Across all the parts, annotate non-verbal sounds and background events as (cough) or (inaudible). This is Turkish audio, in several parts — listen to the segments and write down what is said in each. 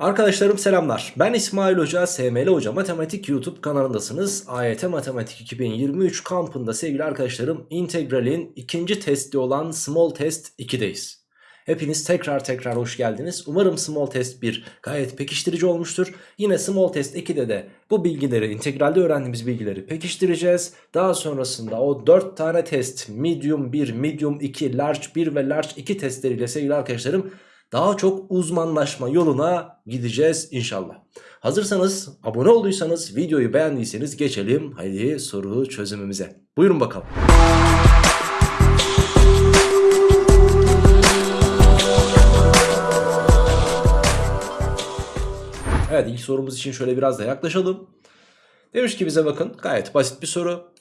Arkadaşlarım selamlar. Ben İsmail Hoca, SML Hoca Matematik YouTube kanalındasınız. AYT Matematik 2023 kampında sevgili arkadaşlarım integralin ikinci testi olan small test 2'deyiz. Hepiniz tekrar tekrar hoş geldiniz. Umarım small test 1 gayet pekiştirici olmuştur. Yine small test 2'de de bu bilgileri, integralde öğrendiğimiz bilgileri pekiştireceğiz. Daha sonrasında o 4 tane test, medium 1, medium 2, large 1 ve large 2 testleriyle sevgili arkadaşlarım daha çok uzmanlaşma yoluna gideceğiz inşallah. Hazırsanız abone olduysanız videoyu beğendiyseniz geçelim haydi soru çözümümüze. Buyurun bakalım. Evet ilk sorumuz için şöyle biraz da yaklaşalım. Demiş ki bize bakın gayet basit bir soru.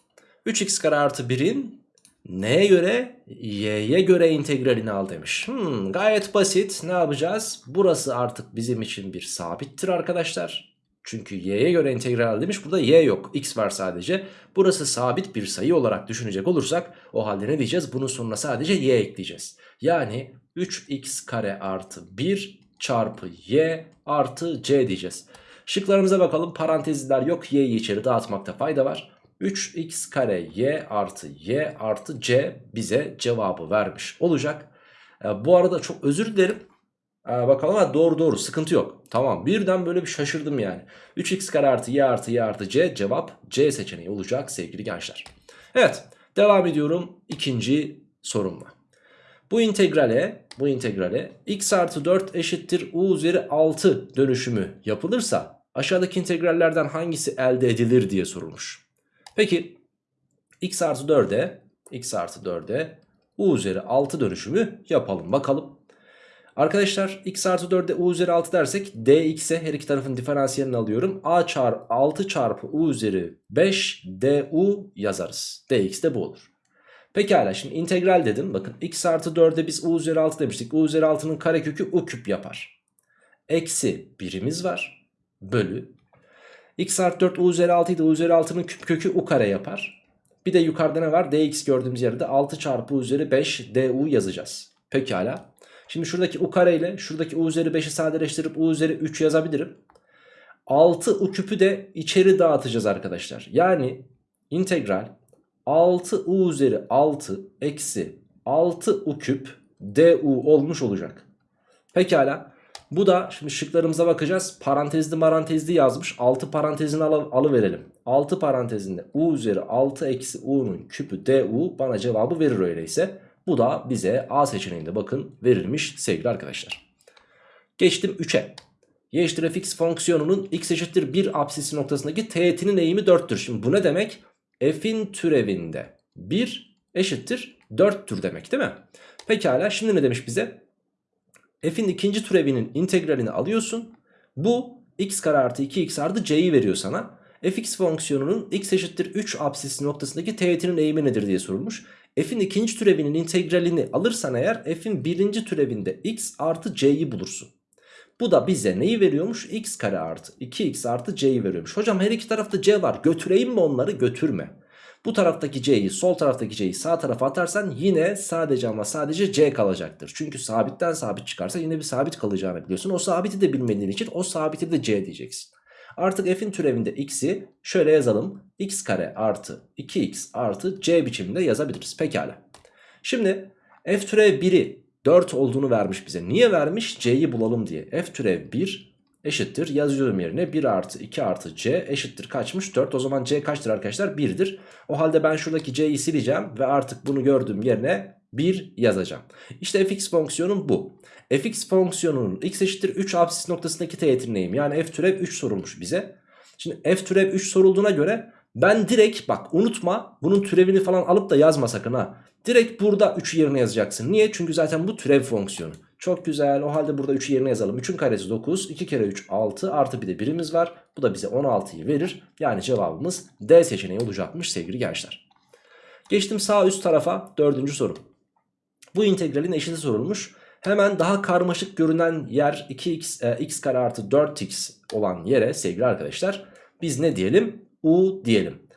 3x kare artı 1'in neye göre? Y'ye göre integralini al demiş. Hmm, gayet basit. Ne yapacağız? Burası artık bizim için bir sabittir arkadaşlar. Çünkü y'ye göre integral al demiş. Burada y yok. x var sadece. Burası sabit bir sayı olarak düşünecek olursak o halde ne diyeceğiz? Bunun sonuna sadece y ekleyeceğiz. Yani 3x kare artı 1 çarpı y artı c diyeceğiz. Şıklarımıza bakalım. Parantezler yok. Y'yi içeri dağıtmakta fayda var. 3x kare y artı y artı c bize cevabı vermiş olacak. E, bu arada çok özür dilerim. E, bakalım ha, doğru doğru sıkıntı yok. Tamam birden böyle bir şaşırdım yani. 3x kare artı y artı y artı c cevap c seçeneği olacak sevgili gençler. Evet devam ediyorum ikinci sorumla. Bu integrale, bu integrale x artı 4 eşittir u üzeri 6 dönüşümü yapılırsa aşağıdaki integrallerden hangisi elde edilir diye sorulmuş. Peki x artı 4'e x artı 4'e u üzeri 6 dönüşümü yapalım bakalım. Arkadaşlar x artı 4'e u üzeri 6 dersek dx'e her iki tarafın diferansiyelini alıyorum. a çarpı 6 çarpı u üzeri 5 du yazarız. dx de bu olur. Pekala şimdi integral dedim. Bakın x artı 4'e biz u üzeri 6 demiştik. u üzeri 6'nın karekökü u küp yapar. Eksi birimiz var. Bölü. X artı 4 u üzeri 6 idi. u üzeri 6'nın küp kökü u kare yapar. Bir de yukarıda ne var? dx gördüğümüz yerde 6 çarpı u üzeri 5 du yazacağız. Pekala. Şimdi şuradaki u kare ile şuradaki u üzeri 5'i sadeleştirip u üzeri 3 yazabilirim. 6 u küpü de içeri dağıtacağız arkadaşlar. Yani integral 6 u üzeri 6 eksi 6 u küp du olmuş olacak. Pekala. Bu da şimdi şıklarımıza bakacağız. Parantezli marantezli yazmış. 6 parantezini al alıverelim. 6 parantezinde u üzeri 6 eksi u'nun küpü du bana cevabı verir öyleyse. Bu da bize A seçeneğinde bakın verilmiş sevgili arkadaşlar. Geçtim 3'e. Y eşittir fx fonksiyonunun x eşittir 1 apsisi noktasındaki teğetinin eğimi 4'tür. Şimdi bu ne demek? F'in türevinde 1 eşittir 4'tür demek değil mi? Pekala şimdi ne demiş bize? F'in ikinci türevinin integralini alıyorsun. Bu x kare artı 2x artı c'yi veriyor sana. fx fonksiyonunun x eşittir 3 apsisi noktasındaki teğetinin eğimi nedir diye sorulmuş. F'in ikinci türevinin integralini alırsan eğer F'in birinci türevinde x artı c'yi bulursun. Bu da bize neyi veriyormuş? x kare artı 2x artı c'yi veriyormuş. Hocam her iki tarafta c var götüreyim mi onları? Götürme. Bu taraftaki c'yi sol taraftaki c'yi sağ tarafa atarsan yine sadece ama sadece c kalacaktır. Çünkü sabitten sabit çıkarsa yine bir sabit kalacağını biliyorsun. O sabiti de bilmediğin için o sabiti de c diyeceksin. Artık f'in türevinde x'i şöyle yazalım. x kare artı 2x artı c biçiminde yazabiliriz. Pekala. Şimdi f türev 1'i 4 olduğunu vermiş bize. Niye vermiş? c'yi bulalım diye. f türev 1 eşittir. Yazıyorum yerine 1 artı 2 artı c eşittir. Kaçmış? 4. O zaman c kaçtır arkadaşlar? 1'dir. O halde ben şuradaki c'yi sileceğim ve artık bunu gördüğüm yerine 1 yazacağım. İşte fx fonksiyonum bu. fx fonksiyonunun x eşittir 3 apsis noktasındaki teğetinin eğimi. Yani f türev 3 sorulmuş bize. Şimdi f türev 3 sorulduğuna göre ben direkt bak unutma bunun türevini falan alıp da yazma sakın ha. Direkt burada 3'ü yerine yazacaksın. Niye? Çünkü zaten bu türev fonksiyonu. Çok güzel. O halde burada 3'ü yerine yazalım. 3'ün karesi 9. 2 kere 3 6 artı bir de birimiz var. Bu da bize 16'yı verir. Yani cevabımız D seçeneği olacakmış sevgili gençler. Geçtim sağ üst tarafa dördüncü soru. Bu integralin eşiti sorulmuş. Hemen daha karmaşık görünen yer 2x e, x kare artı 4x olan yere sevgili arkadaşlar biz ne diyelim? U diyelim.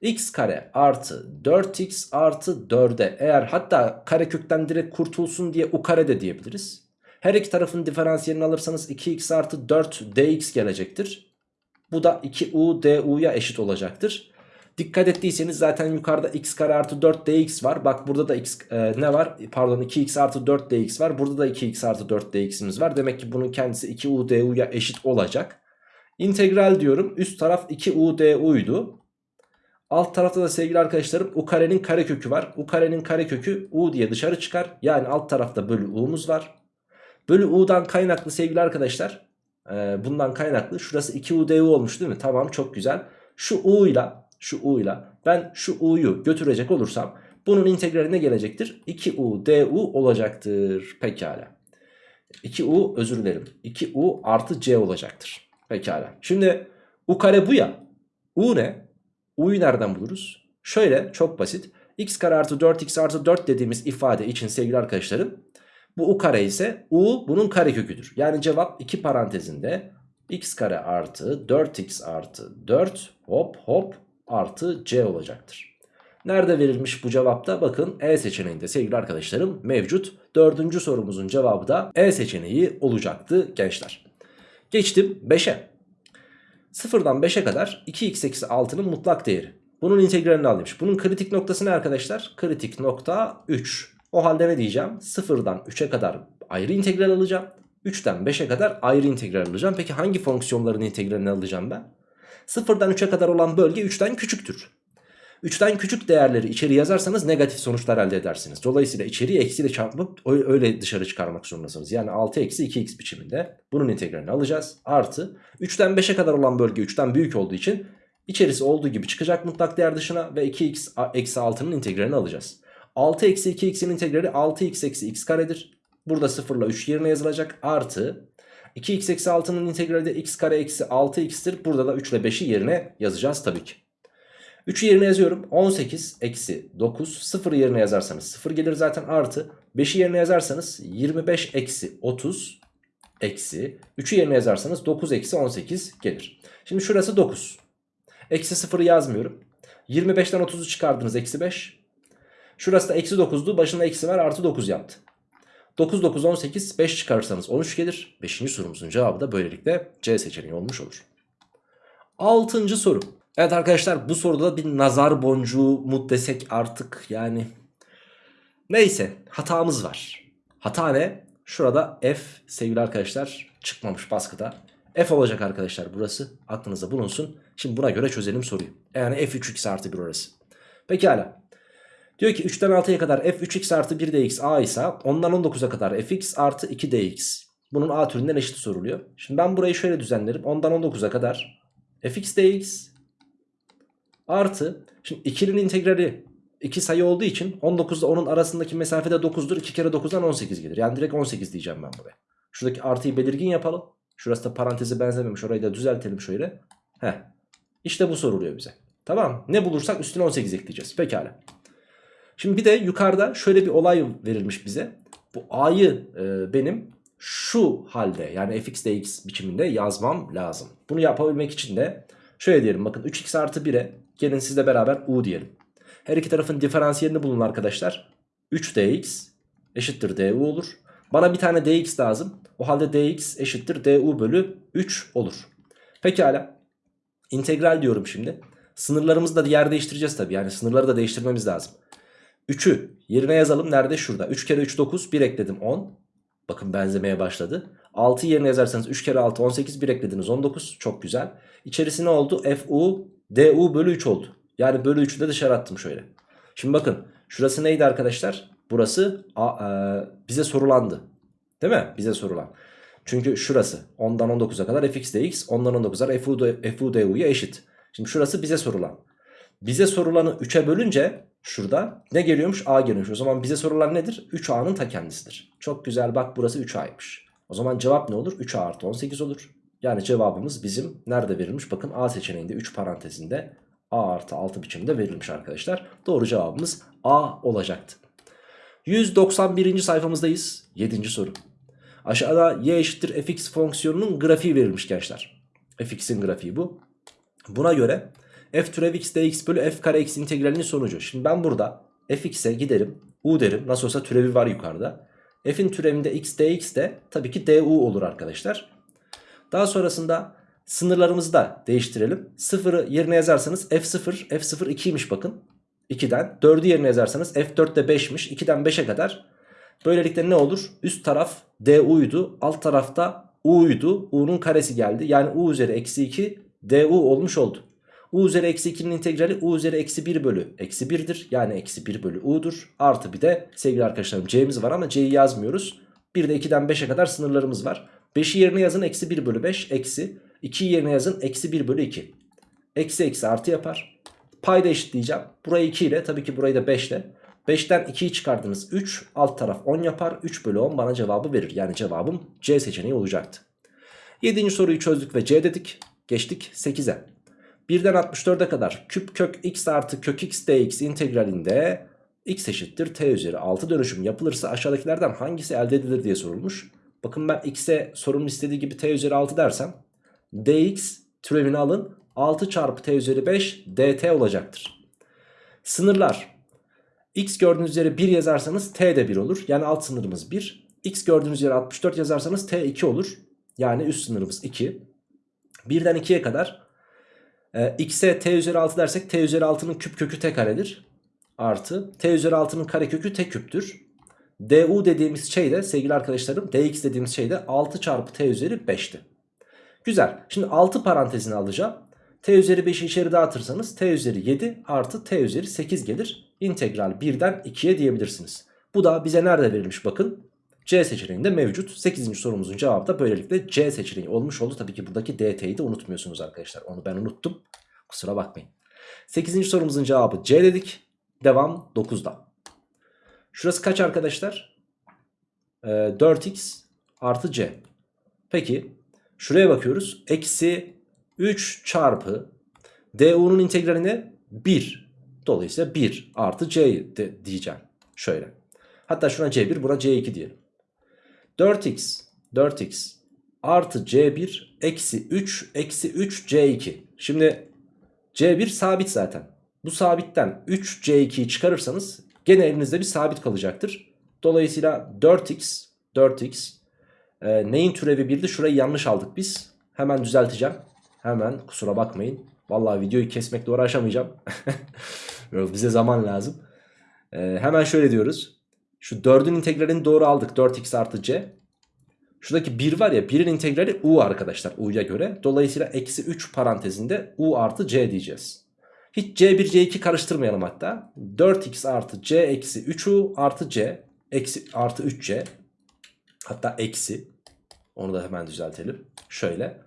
X kare artı 4x artı 4'e eğer hatta karekökten direkt kurtulsun diye u kare de diyebiliriz. Her iki tarafın diferansiyelini alırsanız 2x artı 4 dx gelecektir. Bu da 2u du'ya eşit olacaktır. Dikkat ettiyseniz zaten yukarıda x kare artı 4 dx var. Bak burada da x e, ne var? Pardon 2x artı 4 dx var. Burada da 2x artı 4 dx'imiz var. Demek ki bunun kendisi 2u du'ya eşit olacak. İntegral diyorum. Üst taraf 2u du'ydu. Alt tarafta da sevgili arkadaşlarım u karenin karekökü var. u karenin karekökü u diye dışarı çıkar. Yani alt tarafta bölü u'muz var. Bölü u'dan kaynaklı sevgili arkadaşlar. E, bundan kaynaklı. Şurası 2u du olmuş değil mi? Tamam çok güzel. Şu u ile şu u ile ben şu u'yu götürecek olursam bunun integraline gelecektir. 2u du olacaktır. Pekala. 2u özür dilerim. 2u artı c olacaktır. Pekala. Şimdi u kare bu ya. u ne? U'yu nereden buluruz? Şöyle çok basit. x kare artı 4x artı 4 dediğimiz ifade için sevgili arkadaşlarım bu u kare ise u bunun kareköküdür. Yani cevap 2 parantezinde x kare artı 4x artı 4 hop hop artı c olacaktır. Nerede verilmiş bu cevapta? Bakın E seçeneğinde sevgili arkadaşlarım mevcut. Dördüncü sorumuzun cevabı da E seçeneği olacaktı gençler. Geçtim 5'e. 0'dan 5'e kadar 2x eksi 6'nın mutlak değeri. Bunun integralini al. Bunun kritik noktası ne arkadaşlar? Kritik nokta 3. O halde ne diyeceğim? 0'dan 3'e kadar ayrı integral alacağım. 3'ten 5'e kadar ayrı integral alacağım. Peki hangi fonksiyonların integralini alacağım ben? 0'dan 3'e kadar olan bölge 3'ten küçüktür. 3'ten küçük değerleri içeri yazarsanız negatif sonuçlar elde edersiniz. Dolayısıyla içeriği eksiyle çarpıp öyle dışarı çıkarmak zorundasınız. Yani 6 eksi 2x biçiminde bunun integralini alacağız. Artı 3'ten 5'e kadar olan bölge 3'ten büyük olduğu için içerisi olduğu gibi çıkacak mutlak değer dışına ve 2x eksi 6'nın integralini alacağız. 6 eksi 2x'in integrali 6x eksi x karedir. Burada 0 ile 3 yerine yazılacak. Artı 2x eksi 6'nın integrali de x kare eksi 6x'tir. Burada da 3 ile 5'i yerine yazacağız tabii ki. 3'ü yerine yazıyorum. 18 eksi 9. 0 yerine yazarsanız 0 gelir zaten artı. 5'i yerine yazarsanız 25 eksi 30 eksi. 3'ü yerine yazarsanız 9 eksi 18 gelir. Şimdi şurası 9. Eksi 0'ı yazmıyorum. 25'ten 30'u çıkardınız eksi 5. Şurası da eksi 9'du. Başında eksi var artı 9 yaptı. 9 9 18 5 çıkarırsanız 13 gelir. 5. sorumuzun cevabı da böylelikle C seçeneği olmuş olur. 6. soru. Evet arkadaşlar bu soruda da bir nazar boncuğu mu desek artık yani. Neyse hatamız var. Hata ne? Şurada F sevgili arkadaşlar çıkmamış baskıda. F olacak arkadaşlar burası. Aklınızda bulunsun. Şimdi buna göre çözelim soruyu. Yani F 3x artı 1 orası. Pekala. Diyor ki 3'ten 6'ya kadar f 3x artı 1 dx a ise ondan 19'a kadar fx artı 2 dx. Bunun a türünden eşit soruluyor. Şimdi ben burayı şöyle düzenlerim. Ondan 19'a kadar fx dx Artı şimdi 2'nin integrali 2 sayı olduğu için 19 ile 10'un arasındaki mesafede 9'dur. 2 kere 9'dan 18 gelir. Yani direkt 18 diyeceğim ben buraya. Şuradaki artıyı belirgin yapalım. Şurası da parantezi benzememiş. Orayı da düzeltelim şöyle. Heh. İşte bu soruluyor bize. Tamam Ne bulursak üstüne 18 ekleyeceğiz. Pekala. Şimdi bir de yukarıda şöyle bir olay verilmiş bize. Bu a'yı e, benim şu halde yani fx dx biçiminde yazmam lazım. Bunu yapabilmek için de şöyle diyelim bakın 3x artı 1'e Gelin sizle beraber u diyelim. Her iki tarafın diferansiyelini bulun arkadaşlar. 3dx eşittir du olur. Bana bir tane dx lazım. O halde dx eşittir du bölü 3 olur. Pekala. İntegral diyorum şimdi. Sınırlarımızı da yer değiştireceğiz tabii. Yani sınırları da değiştirmemiz lazım. 3'ü yerine yazalım. Nerede? Şurada. 3 kere 3 9. 1 ekledim 10. Bakın benzemeye başladı. 6 yerine yazarsanız 3 kere 6 18. 1 eklediniz 19. Çok güzel. İçerisi ne oldu? fu du bölü 3 oldu. Yani bölü 3'ü de dışarı attım şöyle. Şimdi bakın şurası neydi arkadaşlar? Burası a, e, bize sorulandı. Değil mi? Bize sorulan. Çünkü şurası 10'dan 19'a kadar fx dx 10'dan 19'a kadar fu, fu du'ya eşit. Şimdi şurası bize sorulan. Bize sorulanı 3'e bölünce şurada ne geliyormuş? A geliyormuş. O zaman bize sorulan nedir? 3A'nın ta kendisidir. Çok güzel bak burası 3A'ymış. O zaman cevap ne olur? 3A artı 18 olur. Yani cevabımız bizim nerede verilmiş? Bakın A seçeneğinde 3 parantezinde A artı 6 biçimde verilmiş arkadaşlar. Doğru cevabımız A olacaktı. 191. sayfamızdayız. 7. soru. Aşağıda y eşittir fx fonksiyonunun grafiği verilmiş gençler. fx'in grafiği bu. Buna göre f türev x dx bölü f kare x integralinin sonucu. Şimdi ben burada fx'e giderim u derim. Nasıl olsa türevi var yukarıda. F'in türevinde x dx de tabii ki du olur arkadaşlar. Daha sonrasında sınırlarımızı da değiştirelim. 0'ı yerine yazarsanız f0, f0 2'ymiş bakın. 2'den. 4'ü yerine yazarsanız f4 de 5'miş. 2'den 5'e kadar. Böylelikle ne olur? Üst taraf du'ydu. Alt tarafta u'ydu. u'nun karesi geldi. Yani u üzeri eksi 2 du olmuş oldu. u üzeri eksi 2'nin integrali u üzeri eksi 1 bölü eksi 1'dir. Yani eksi 1 bölü u'dur. Artı bir de sevgili arkadaşlarım c'miz var ama c'yi yazmıyoruz. Bir de 2'den 5'e kadar sınırlarımız var. 5'i yerine yazın eksi 1 bölü 5 eksi. 2'yi yerine yazın eksi 1 bölü 2. Eksi eksi artı yapar. Payda eşitleyeceğim. Burayı 2 ile tabii ki burayı da 5 ile. 5'ten 2'yi çıkardınız 3 alt taraf 10 yapar 3 bölü 10 bana cevabı verir yani cevabım C seçeneği olacaktı 7. soruyu çözdük ve C dedik geçtik 8'e 1'den 64'e kadar küp kök x artı kök x dx integralinde x eşittir t üzeri 6 dönüşüm yapılırsa aşağıdakilerden hangisi elde edilir diye sorulmuş bakın ben x'e sorunun istediği gibi t üzeri 6 dersem dx türevini alın 6 çarpı t üzeri 5 dt olacaktır sınırlar x gördüğünüz üzere 1 yazarsanız t de 1 olur. Yani alt sınırımız 1. x gördüğünüz üzere 64 yazarsanız t 2 olur. Yani üst sınırımız 2. 1'den 2'ye kadar e, x'e t üzeri 6 dersek t üzeri 6'nın küp kökü t karedir. Artı t üzeri 6'nın kare kökü t küptür. Du dediğimiz şey de sevgili arkadaşlarım dx dediğimiz şey de 6 çarpı t üzeri 5'ti. Güzel. Şimdi 6 parantezini alacağım. t üzeri 5'i içeri dağıtırsanız t üzeri 7 artı t üzeri 8 gelir integral 1'den 2'ye diyebilirsiniz. Bu da bize nerede verilmiş bakın. C seçeneğinde mevcut. 8. sorumuzun cevabı da böylelikle C seçeneği olmuş oldu. Tabii ki buradaki DT'yi de unutmuyorsunuz arkadaşlar. Onu ben unuttum. Kusura bakmayın. 8. sorumuzun cevabı C dedik. Devam 9'da. Şurası kaç arkadaşlar? Ee, 4x artı C. Peki şuraya bakıyoruz. Eksi 3 çarpı du'nun integraline 1 Dolayısıyla 1 artı c de diyeceğim. Şöyle. Hatta şuna c1 buna c2 diyelim. 4x 4x artı c1 eksi 3 eksi 3 c2. Şimdi c1 sabit zaten. Bu sabitten 3 c2'yi çıkarırsanız gene elinizde bir sabit kalacaktır. Dolayısıyla 4x 4x e, neyin türevi 1'di? Şurayı yanlış aldık biz. Hemen düzelteceğim. Hemen kusura bakmayın. Vallahi videoyu kesmekle uğraşamayacağım. (laughs) Bize zaman lazım. Ee, hemen şöyle diyoruz. Şu 4'ün integralini doğru aldık. 4x artı c. Şuradaki 1 var ya 1'in integrali u arkadaşlar u'ya göre. Dolayısıyla eksi 3 parantezinde u artı c diyeceğiz. Hiç c1 c2 karıştırmayalım hatta. 4x artı c eksi 3u artı c eksi artı 3c. Hatta eksi. Onu da hemen düzeltelim. Şöyle.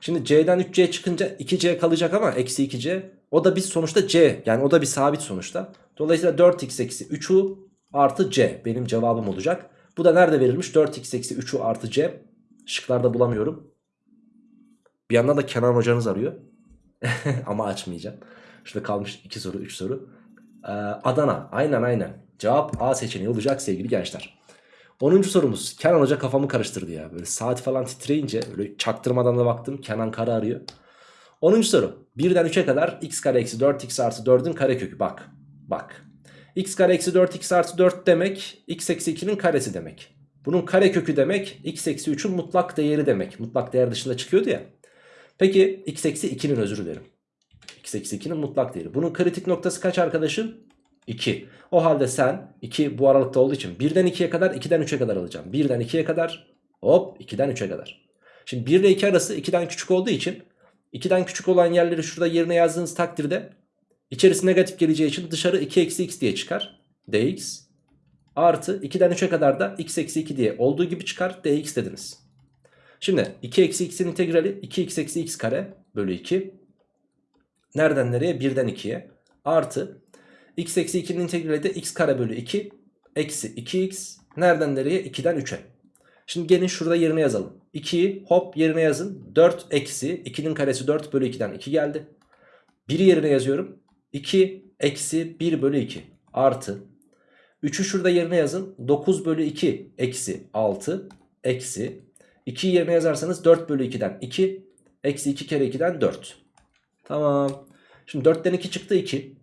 Şimdi c'den 3c çıkınca 2c kalacak ama eksi 2c. O da bir sonuçta c yani o da bir sabit sonuçta. Dolayısıyla 4x eksi 3u artı c benim cevabım olacak. Bu da nerede verilmiş? 4x eksi 3u artı c. Şıklarda bulamıyorum. Bir yandan da Kenan hocanız arıyor. (laughs) ama açmayacağım. Şurada kalmış 2 soru 3 soru. Ee, Adana aynen aynen. Cevap A seçeneği olacak sevgili gençler. 10. sorumuz. Kenan Hoca kafamı karıştırdı ya. Böyle saat falan titreyince öyle çaktırmadan da baktım. Kenan Kara arıyor. 10. soru. 1'den 3'e kadar x kare eksi 4x artı 4'ün karekökü. Bak. Bak. x kare eksi 4x artı 4 demek x eksi 2'nin karesi demek. Bunun karekökü demek x eksi 3'ün mutlak değeri demek. Mutlak değer dışında çıkıyordu ya. Peki x eksi 2'nin özür dilerim. X eksi 2'nin mutlak değeri. Bunun kritik noktası kaç arkadaşım? 2. O halde sen 2 bu aralıkta olduğu için 1'den 2'ye kadar 2'den 3'e kadar alacağım. 1'den 2'ye kadar hop 2'den 3'e kadar. Şimdi 1 ile 2 arası 2'den küçük olduğu için 2'den küçük olan yerleri şurada yerine yazdığınız takdirde içerisi negatif geleceği için dışarı 2 eksi x diye çıkar. dx artı 2'den 3'e kadar da x eksi 2 diye olduğu gibi çıkar dx dediniz. Şimdi 2 eksi x'in integrali 2x eksi x kare bölü 2. Nereden nereye? 1'den 2'ye. Artı x eksi 2'nin integrali de x kare bölü 2 eksi 2x nereden nereye 2'den 3'e. Şimdi gelin şurada yerine yazalım. 2'yi hop yerine yazın. 4 eksi 2'nin karesi 4 bölü 2'den 2 geldi. 1'i yerine yazıyorum. 2 eksi 1 bölü 2 artı 3'ü şurada yerine yazın. 9 bölü 2 eksi 6 eksi 2'yi yerine yazarsanız 4 bölü 2'den 2 eksi 2 kere 2'den 4. Tamam. Şimdi 4'ten 2 çıktı 2.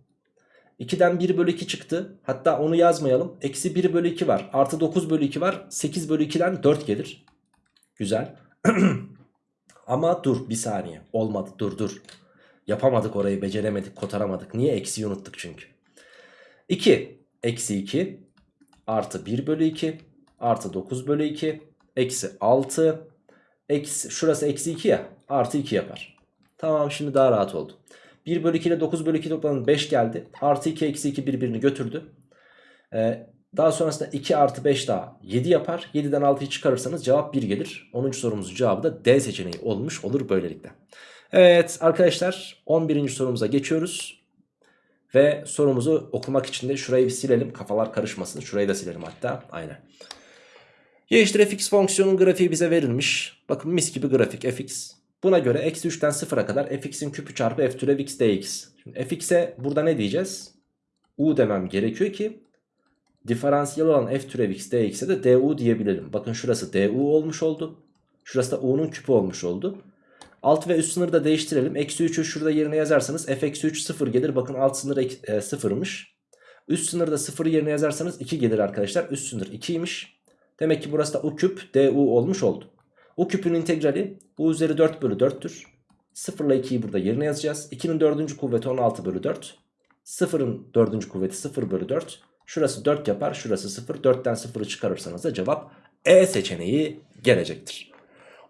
2'den 1 bölü 2 çıktı. Hatta onu yazmayalım. Eksi 1 bölü 2 var. Artı 9 bölü 2 var. 8 bölü 2'den 4 gelir. Güzel. (clears throat) Ama dur bir saniye. Olmadı dur dur. Yapamadık orayı beceremedik kotaramadık. Niye eksiyi unuttuk çünkü. 2 eksi 2 artı 1 bölü 2 artı 9 bölü 2 eksi 6 eksi, şurası eksi 2 ya artı 2 yapar. Tamam şimdi daha rahat oldu. 1 bölü 2 ile 9 bölü 2 toplamı 5 geldi. Artı 2 eksi 2 birbirini götürdü. Ee, daha sonrasında 2 artı 5 daha 7 yapar. 7'den 6'yı çıkarırsanız cevap 1 gelir. 10. sorumuzun cevabı da D seçeneği olmuş olur böylelikle. Evet arkadaşlar 11. sorumuza geçiyoruz. Ve sorumuzu okumak için de şurayı bir silelim. Kafalar karışmasın. Şurayı da silelim hatta. Aynen. Y eşittir fx fonksiyonun grafiği bize verilmiş. Bakın mis gibi grafik fx. Buna göre eksi 3'ten 0'a kadar fx'in küpü çarpı f türev x dx. Şimdi fx'e burada ne diyeceğiz? u demem gerekiyor ki diferansiyel olan f türev x dx'e de du diyebilelim. Bakın şurası du olmuş oldu. Şurası da u'nun küpü olmuş oldu. Alt ve üst sınırı da değiştirelim. Eksi 3'ü şurada yerine yazarsanız f eksi 3 0 gelir. Bakın alt sınır e, 0'mış. Üst sınırda 0'ı yerine yazarsanız 2 gelir arkadaşlar. Üst sınır 2'ymiş. Demek ki burası da u küp du olmuş oldu. U küpün integrali u üzeri 4 bölü 4'tür. 0 ile 2'yi burada yerine yazacağız. 2'nin 4. kuvveti 16 bölü 4. 0'ın 4. kuvveti 0 bölü 4. Şurası 4 yapar. Şurası 0. 4'ten 0'ı çıkarırsanız da cevap E seçeneği gelecektir.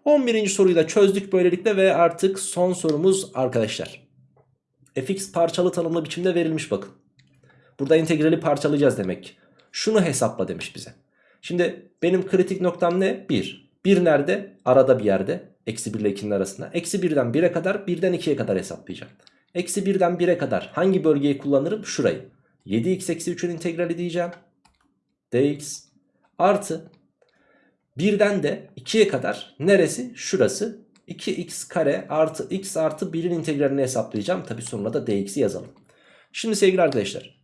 11. soruyu da çözdük böylelikle ve artık son sorumuz arkadaşlar. fx parçalı tanımlı biçimde verilmiş bakın. Burada integrali parçalayacağız demek. Şunu hesapla demiş bize. Şimdi benim kritik noktam ne? 1. 1 nerede? Arada bir yerde. Eksi 1 ile 2'nin arasında. Eksi 1'den 1'e kadar 1'den 2'ye kadar hesaplayacağım. Eksi 1'den 1'e kadar hangi bölgeyi kullanırım? Şurayı. 7x eksi 3'ün integrali diyeceğim. dx artı 1'den de 2'ye kadar neresi? Şurası. 2x kare artı x artı 1'in integralini hesaplayacağım. Tabi sonuna da dx'i yazalım. Şimdi sevgili arkadaşlar.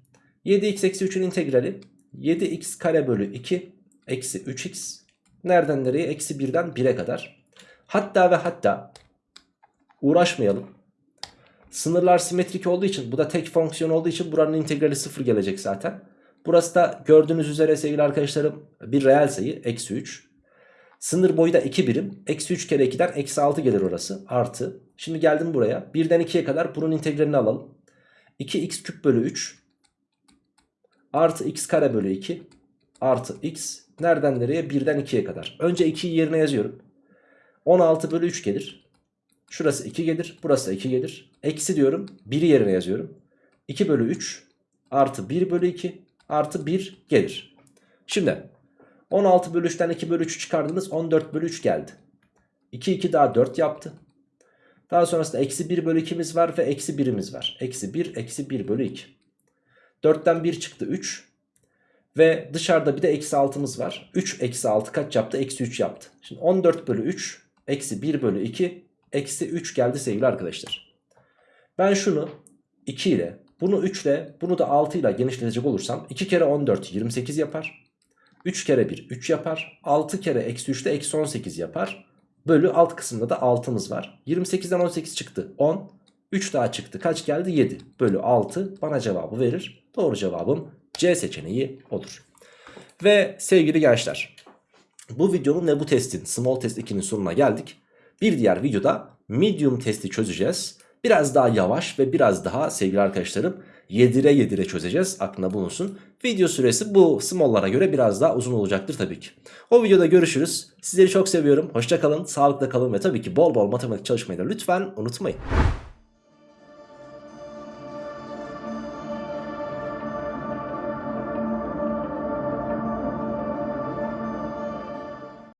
7x eksi 3'ün integrali 7x kare bölü 2 eksi 3x. Nereden nereye? Eksi 1'den 1'e kadar. Hatta ve hatta uğraşmayalım. Sınırlar simetrik olduğu için bu da tek fonksiyon olduğu için buranın integrali 0 gelecek zaten. Burası da gördüğünüz üzere sevgili arkadaşlarım bir reel sayı eksi 3. Sınır boyu da 2 birim. Eksi 3 kere 2'den eksi 6 gelir orası. Artı. Şimdi geldim buraya. 1'den 2'ye kadar bunun integralini alalım. 2x küp bölü 3. Artı x kare bölü 2. Artı x. Nereden nereye? 1'den 2'ye kadar. Önce 2'yi yerine yazıyorum. 16 bölü 3 gelir. Şurası 2 gelir. Burası da 2 gelir. Eksi diyorum. 1'i yerine yazıyorum. 2 bölü 3 artı 1 bölü 2 artı 1 gelir. Şimdi 16 bölü 3'ten 2 bölü 3 çıkardınız 14 bölü 3 geldi. 2 2 daha 4 yaptı. Daha sonrasında eksi 1 bölü 2'miz var ve eksi 1'imiz var. Eksi 1 eksi 1 bölü 2. 4'ten 1 çıktı 3. Ve dışarıda bir de eksi 6'mız var. 3 eksi 6 kaç yaptı? Eksi 3 yaptı. Şimdi 14 bölü 3 eksi 1 bölü 2 eksi 3 geldi sevgili arkadaşlar. Ben şunu 2 ile bunu 3 ile bunu da 6 ile genişletecek olursam 2 kere 14 28 yapar. 3 kere 1 3 yapar. 6 kere eksi 3 de eksi 18 yapar. Bölü alt kısımda da 6'mız var. 28'den 18 çıktı 10. 3 daha çıktı. Kaç geldi? 7. Bölü 6 bana cevabı verir. Doğru cevabım C seçeneği olur. Ve sevgili gençler bu videonun ve bu testin small test 2'nin sonuna geldik. Bir diğer videoda medium testi çözeceğiz. Biraz daha yavaş ve biraz daha sevgili arkadaşlarım yedire yedire çözeceğiz. Aklında bulunsun. Video süresi bu small'lara göre biraz daha uzun olacaktır tabii ki. O videoda görüşürüz. Sizleri çok seviyorum. Hoşça kalın, sağlıkla kalın ve tabii ki bol bol matematik çalışmayı da lütfen unutmayın.